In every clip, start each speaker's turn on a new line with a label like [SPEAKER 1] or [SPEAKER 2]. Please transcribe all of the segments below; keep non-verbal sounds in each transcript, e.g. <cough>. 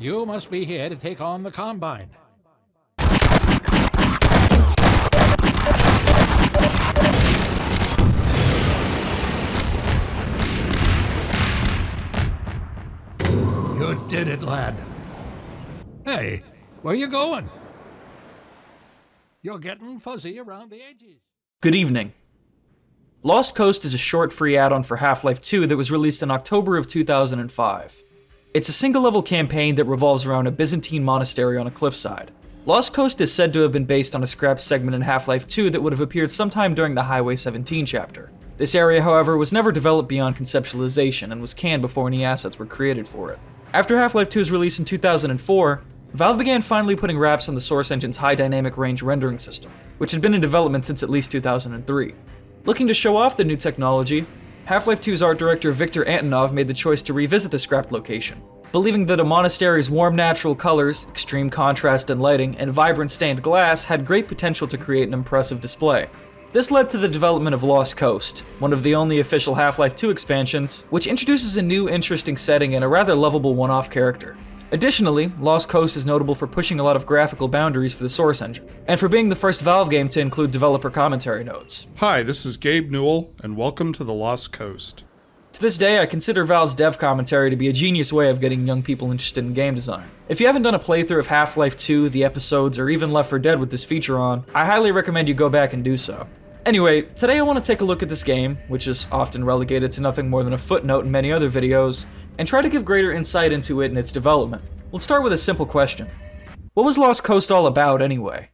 [SPEAKER 1] You must be here to take on the Combine. You did it, lad. Hey, where you going? You're getting fuzzy around the edges.
[SPEAKER 2] Good evening. Lost Coast is a short free add-on for Half-Life 2 that was released in October of 2005. It's a single-level campaign that revolves around a Byzantine monastery on a cliffside. Lost Coast is said to have been based on a scrapped segment in Half-Life 2 that would have appeared sometime during the Highway 17 chapter. This area, however, was never developed beyond conceptualization and was canned before any assets were created for it. After Half-Life 2's release in 2004, Valve began finally putting wraps on the Source Engine's high dynamic range rendering system, which had been in development since at least 2003. Looking to show off the new technology, Half-Life 2's art director Viktor Antonov made the choice to revisit the scrapped location, believing that a monastery's warm natural colors, extreme contrast in lighting, and vibrant stained glass had great potential to create an impressive display. This led to the development of Lost Coast, one of the only official Half-Life 2 expansions, which introduces a new interesting setting and a rather lovable one-off character. Additionally, Lost Coast is notable for pushing a lot of graphical boundaries for the Source engine, and for being the first Valve game to include developer commentary notes.
[SPEAKER 3] Hi, this is Gabe Newell, and welcome to the Lost Coast.
[SPEAKER 2] To this day, I consider Valve's dev commentary to be a genius way of getting young people interested in game design. If you haven't done a playthrough of Half-Life 2, the episodes, or even Left 4 Dead with this feature on, I highly recommend you go back and do so. Anyway, today I want to take a look at this game, which is often relegated to nothing more than a footnote in many other videos, and try to give greater insight into it and its development. We'll start with a simple question. What was Lost Coast all about anyway?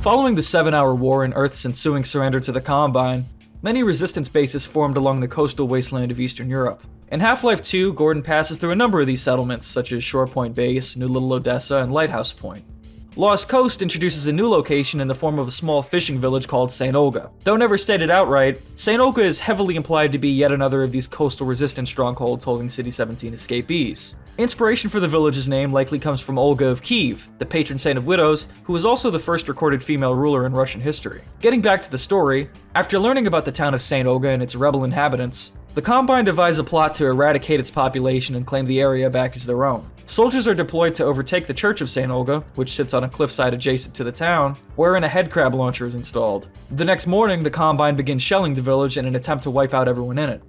[SPEAKER 2] Following the Seven Hour War and Earth's ensuing surrender to the Combine, many resistance bases formed along the coastal wasteland of Eastern Europe. In Half-Life 2, Gordon passes through a number of these settlements, such as Shore Point Base, New Little Odessa, and Lighthouse Point. Lost Coast introduces a new location in the form of a small fishing village called St. Olga. Though never stated outright, St. Olga is heavily implied to be yet another of these coastal resistance strongholds holding City 17 escapees. Inspiration for the village's name likely comes from Olga of Kiev, the patron saint of widows, who was also the first recorded female ruler in Russian history. Getting back to the story, after learning about the town of St. Olga and its rebel inhabitants, the Combine devise a plot to eradicate its population and claim the area back as their own. Soldiers are deployed to overtake the Church of St. Olga, which sits on a cliffside adjacent to the town, wherein a headcrab launcher is installed. The next morning, the Combine begins shelling the village in an attempt to wipe out everyone in it.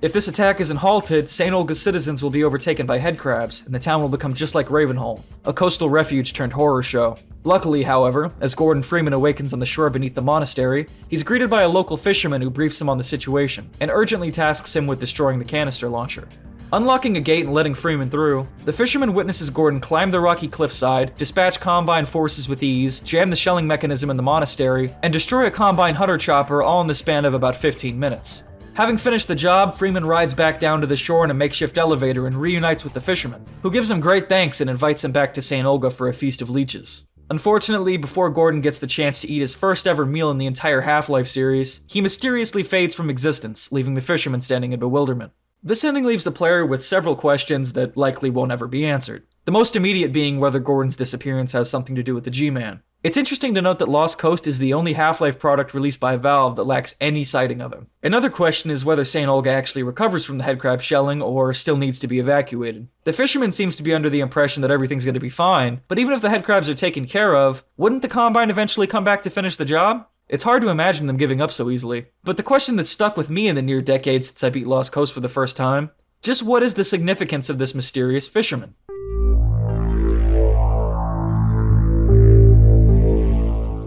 [SPEAKER 2] If this attack isn't halted, St. Olga's citizens will be overtaken by headcrabs, and the town will become just like Ravenholm, a coastal refuge turned horror show. Luckily, however, as Gordon Freeman awakens on the shore beneath the monastery, he's greeted by a local fisherman who briefs him on the situation, and urgently tasks him with destroying the canister launcher. Unlocking a gate and letting Freeman through, the fisherman witnesses Gordon climb the rocky cliffside, dispatch Combine forces with ease, jam the shelling mechanism in the monastery, and destroy a Combine hunter chopper all in the span of about 15 minutes. Having finished the job, Freeman rides back down to the shore in a makeshift elevator and reunites with the fisherman, who gives him great thanks and invites him back to St. Olga for a feast of leeches. Unfortunately, before Gordon gets the chance to eat his first ever meal in the entire Half-Life series, he mysteriously fades from existence, leaving the fisherman standing in bewilderment. This ending leaves the player with several questions that likely won't ever be answered. The most immediate being whether Gordon's disappearance has something to do with the G-Man. It's interesting to note that Lost Coast is the only Half-Life product released by Valve that lacks any sighting of him. Another question is whether St. Olga actually recovers from the headcrab shelling or still needs to be evacuated. The fisherman seems to be under the impression that everything's going to be fine, but even if the headcrabs are taken care of, wouldn't the Combine eventually come back to finish the job? It's hard to imagine them giving up so easily. But the question that stuck with me in the near decade since I beat Lost Coast for the first time just what is the significance of this mysterious fisherman?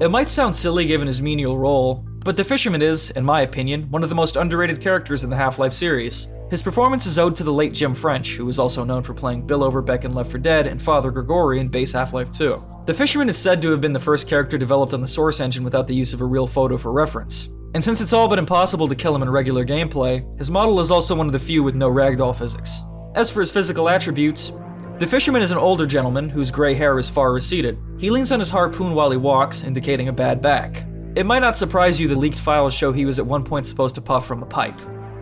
[SPEAKER 2] It might sound silly given his menial role, but the fisherman is, in my opinion, one of the most underrated characters in the Half-Life series. His performance is owed to the late Jim French, who was also known for playing Bill Overbeck in Left 4 Dead and Father Grigori in base Half-Life 2. The Fisherman is said to have been the first character developed on the Source engine without the use of a real photo for reference. And since it's all but impossible to kill him in regular gameplay, his model is also one of the few with no ragdoll physics. As for his physical attributes, the fisherman is an older gentleman whose gray hair is far receded. He leans on his harpoon while he walks, indicating a bad back. It might not surprise you the leaked files show he was at one point supposed to puff from a pipe.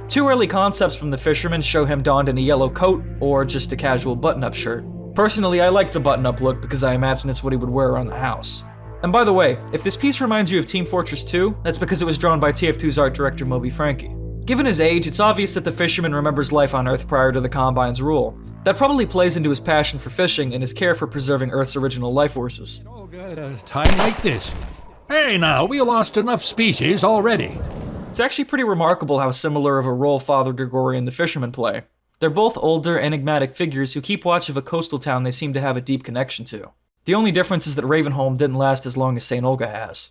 [SPEAKER 2] Two early concepts from the fisherman show him donned in a yellow coat or just a casual button-up shirt. Personally, I like the button-up look because I imagine it's what he would wear around the house. And by the way, if this piece reminds you of Team Fortress 2, that's because it was drawn by TF2's art director Moby Francke. Given his age, it's obvious that the fisherman remembers life on Earth prior to the Combine's rule. That probably plays into his passion for fishing and his care for preserving Earth's original life forces.
[SPEAKER 1] All good at a time like this. Hey now, we lost enough species already.
[SPEAKER 2] It's actually pretty remarkable how similar of a role Father Grigori and the fisherman play. They're both older, enigmatic figures who keep watch of a coastal town they seem to have a deep connection to. The only difference is that Ravenholm didn't last as long as St. Olga has.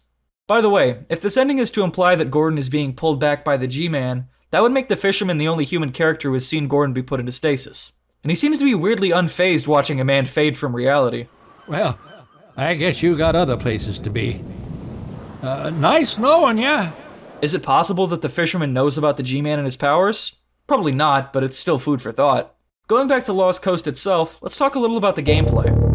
[SPEAKER 2] By the way, if this ending is to imply that Gordon is being pulled back by the G-Man, that would make the fisherman the only human character who has seen Gordon be put into stasis. And he seems to be weirdly unfazed watching a man fade from reality.
[SPEAKER 1] Well, I guess you got other places to be. Uh, nice knowing ya.
[SPEAKER 2] Is it possible that the fisherman knows about the G-Man and his powers? Probably not, but it's still food for thought. Going back to Lost Coast itself, let's talk a little about the gameplay.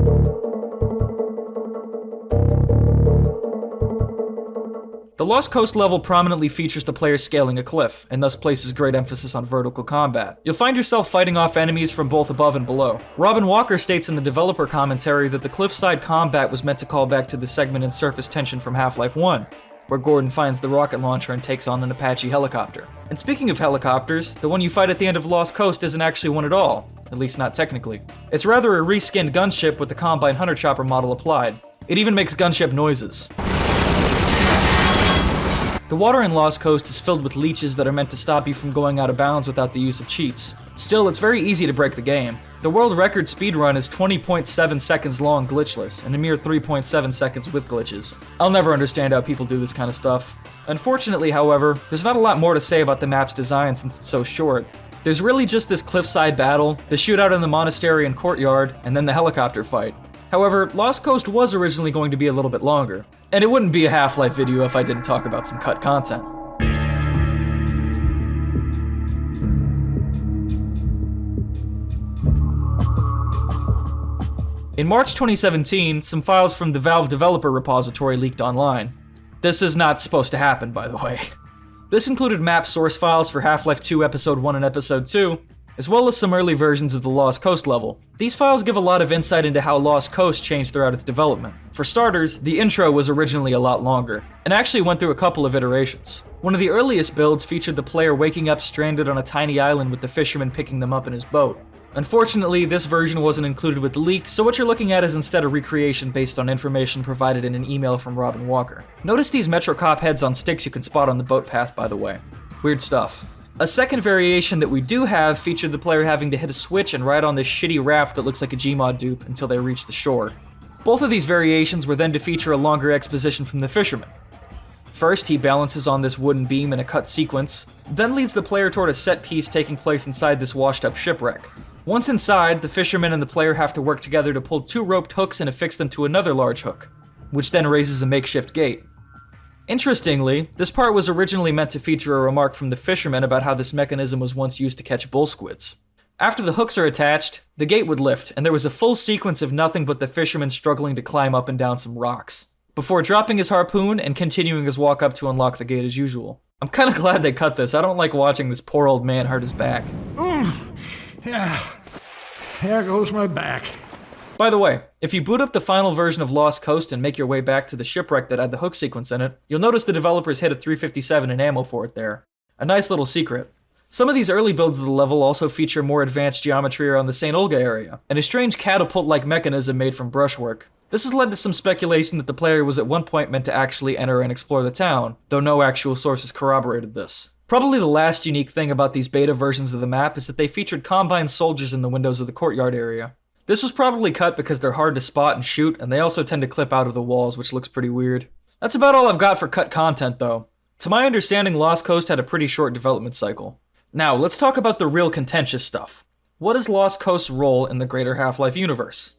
[SPEAKER 2] The Lost Coast level prominently features the player scaling a cliff, and thus places great emphasis on vertical combat. You'll find yourself fighting off enemies from both above and below. Robin Walker states in the developer commentary that the cliffside combat was meant to call back to the segment in Surface Tension from Half-Life 1, where Gordon finds the rocket launcher and takes on an Apache helicopter. And speaking of helicopters, the one you fight at the end of Lost Coast isn't actually one at all, at least not technically. It's rather a reskinned gunship with the Combine Hunter Chopper model applied. It even makes gunship noises. The water in Lost Coast is filled with leeches that are meant to stop you from going out of bounds without the use of cheats. Still, it's very easy to break the game. The world record speedrun is 20.7 seconds long glitchless, and a mere 3.7 seconds with glitches. I'll never understand how people do this kind of stuff. Unfortunately, however, there's not a lot more to say about the map's design since it's so short. There's really just this cliffside battle, the shootout in the monastery and courtyard, and then the helicopter fight. However, Lost Coast was originally going to be a little bit longer, and it wouldn't be a Half-Life video if I didn't talk about some cut content. In March 2017, some files from the Valve developer repository leaked online. This is not supposed to happen, by the way. This included map source files for Half-Life 2 Episode 1 and Episode 2, as well as some early versions of the Lost Coast level. These files give a lot of insight into how Lost Coast changed throughout its development. For starters, the intro was originally a lot longer, and actually went through a couple of iterations. One of the earliest builds featured the player waking up stranded on a tiny island with the fisherman picking them up in his boat. Unfortunately, this version wasn't included with the leak, so what you're looking at is instead a recreation based on information provided in an email from Robin Walker. Notice these Metro Cop heads on sticks you can spot on the boat path, by the way. Weird stuff. A second variation that we do have featured the player having to hit a switch and ride on this shitty raft that looks like a Gmod dupe until they reach the shore. Both of these variations were then to feature a longer exposition from the fisherman. First, he balances on this wooden beam in a cut sequence, then leads the player toward a set piece taking place inside this washed up shipwreck. Once inside, the fisherman and the player have to work together to pull two roped hooks and affix them to another large hook, which then raises a makeshift gate. Interestingly, this part was originally meant to feature a remark from the fisherman about how this mechanism was once used to catch bull squids. After the hooks are attached, the gate would lift, and there was a full sequence of nothing but the fisherman struggling to climb up and down some rocks, before dropping his harpoon and continuing his walk up to unlock the gate as usual. I'm kinda <laughs> glad they cut this, I don't like watching this poor old man hurt his back.
[SPEAKER 1] Yeah. There goes my back.
[SPEAKER 2] By the way, if you boot up the final version of Lost Coast and make your way back to the shipwreck that had the hook sequence in it, you'll notice the developers hid a 357 in ammo for it there. A nice little secret. Some of these early builds of the level also feature more advanced geometry around the St. Olga area, and a strange catapult-like mechanism made from brushwork. This has led to some speculation that the player was at one point meant to actually enter and explore the town, though no actual sources corroborated this. Probably the last unique thing about these beta versions of the map is that they featured Combine soldiers in the windows of the courtyard area. This was probably cut because they're hard to spot and shoot, and they also tend to clip out of the walls, which looks pretty weird. That's about all I've got for cut content, though. To my understanding, Lost Coast had a pretty short development cycle. Now, let's talk about the real contentious stuff. What is Lost Coast's role in the greater Half-Life universe?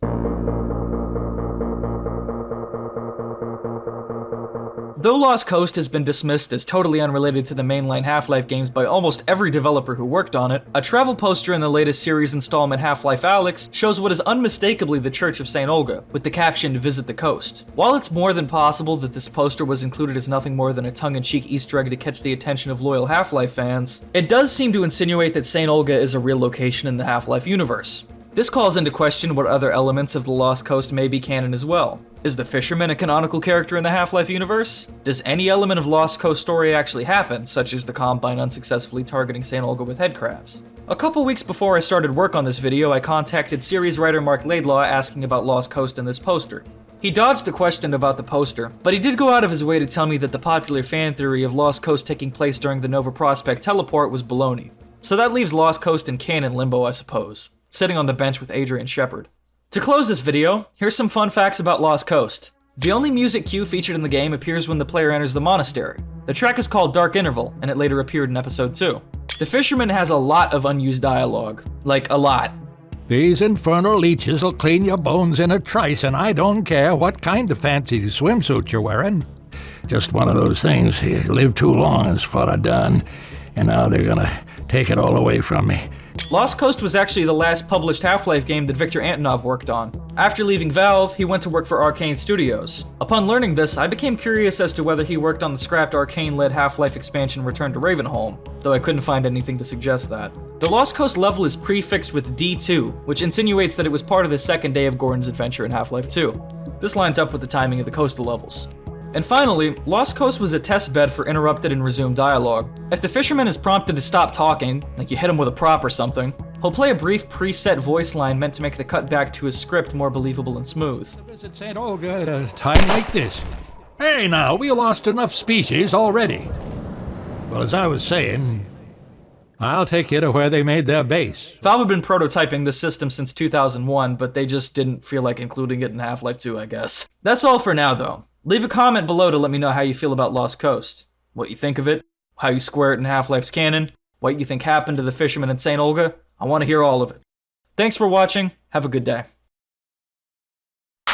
[SPEAKER 2] Though Lost Coast has been dismissed as totally unrelated to the mainline Half-Life games by almost every developer who worked on it, a travel poster in the latest series installment Half-Life Alyx shows what is unmistakably the Church of St. Olga, with the caption Visit the Coast. While it's more than possible that this poster was included as nothing more than a tongue-in-cheek easter egg to catch the attention of loyal Half-Life fans, it does seem to insinuate that St. Olga is a real location in the Half-Life universe. This calls into question what other elements of The Lost Coast may be canon as well. Is the Fisherman a canonical character in the Half-Life universe? Does any element of Lost Coast story actually happen, such as the Combine unsuccessfully targeting St. Olga with headcrabs? A couple weeks before I started work on this video, I contacted series writer Marc Laidlaw asking about Lost Coast and this poster. He dodged the question about the poster, but he did go out of his way to tell me that the popular fan theory of Lost Coast taking place during the Nova Prospekt teleport was baloney. So that leaves Lost Coast in canon limbo, I suppose sitting on the bench with Adrian Shepard. To close this video, here's some fun facts about Lost Coast. The only music cue featured in the game appears when the player enters the monastery. The track is called Dark Interval, and it later appeared in episode 2. The Fisherman has a lot of unused dialogue. Like, a lot.
[SPEAKER 1] These infernal leeches will clean your bones in a trice, and I don't care what kind of fancy swimsuit you're wearing. Just one of those things. You live too long is what I done, and now they're gonna take it all away from me.
[SPEAKER 2] Lost Coast was actually the last published Half-Life game that Viktor Antonov worked on. After leaving Valve, he went to work for Arkane Studios. Upon learning this, I became curious as to whether he worked on the scrapped Arkane-led Half-Life expansion Return to Ravenholm, though I couldn't find anything to suggest that. The Lost Coast level is prefixed with D2, which insinuates that it was part of the second day of Gordon's adventure in Half-Life 2. This lines up with the timing of the coastal levels. And finally, Lost Coast was a test bed for interrupted and resumed dialogue. If the fisherman is prompted to stop talking, like you hit him with a prop or something, he'll play a brief preset voice line meant to make the cut back to his script more believable and smooth.
[SPEAKER 1] Visit St. Olga at a time like this. Hey now, we lost enough species already. Well, as I was saying, I'll take you to where they made their base.
[SPEAKER 2] Valve had been prototyping this system since 2001, but they just didn't feel like including it in Half-Life 2, I guess. That's all for now, though. Leave a comment below to let me know how you feel about Lost Coast. What you think of it, how you square it in Half-Life's canon, what you think happened to the fisherman in St. Olga. I want to hear all of it. Thanks for watching. Have a good day.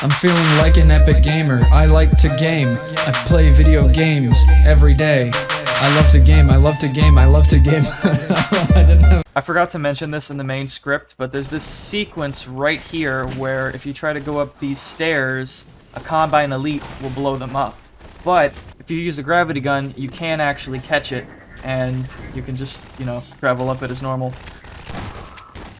[SPEAKER 4] I'm feeling like an epic gamer. I like to game. I play video games every day. I love to game. I love to game. I love to game. <laughs> I
[SPEAKER 2] I forgot to mention this in the main script, but there's this sequence right here where if you try to go up these stairs, a Combine Elite will blow them up. But if you use a gravity gun, you can actually catch it, and you can just, you know, travel up it as normal.